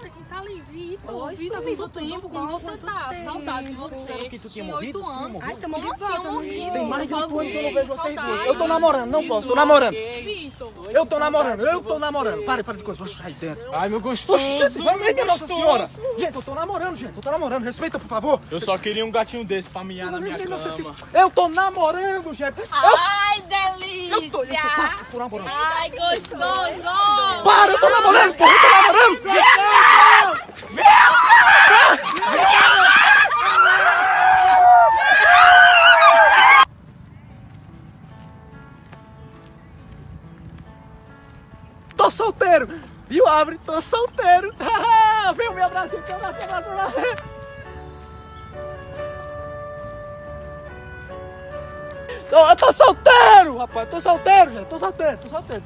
Olha quem tá ali, Vitor. Oi, Vitor, sumido, quanto tempo? Como você tá? tempo? Saudade de você. Que tu tinha morrido? anos. Ai, tamo de volta, assim, morrido? Tem mais de oito anos que eu não vejo vocês duas. Eu tô namorando, não posso, tô namorando. Vitor. Eu tô namorando, eu tô namorando. Para, para de coisa, vou sair dentro. Ai, meu gostoso. Oxente, vai minha Nossa. Senhora. Gente, eu tô namorando, gente, eu tô namorando. Respeita, por favor. Eu só queria um gatinho desse pra miar na minha cama. Eu tô namorando, gente. Ai, delícia. eu tô namorando. Ai, gostoso. Para, eu tô namorando, porra, eu tô namorando. Tô solteiro! Viu, Abre? Tô solteiro! Vem, me abraço, me abraço, me abraço, me abraço! Tô, eu tô solteiro, rapaz! Tô solteiro, gente! Tô solteiro, tô solteiro!